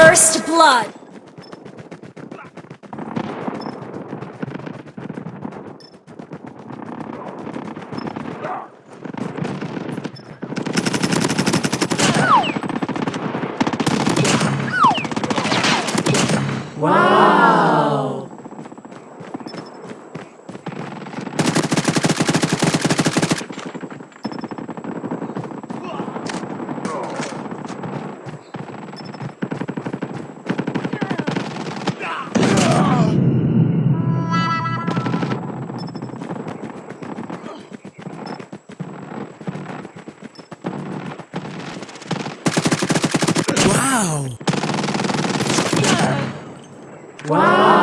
First blood. Wow. Wow! Wow!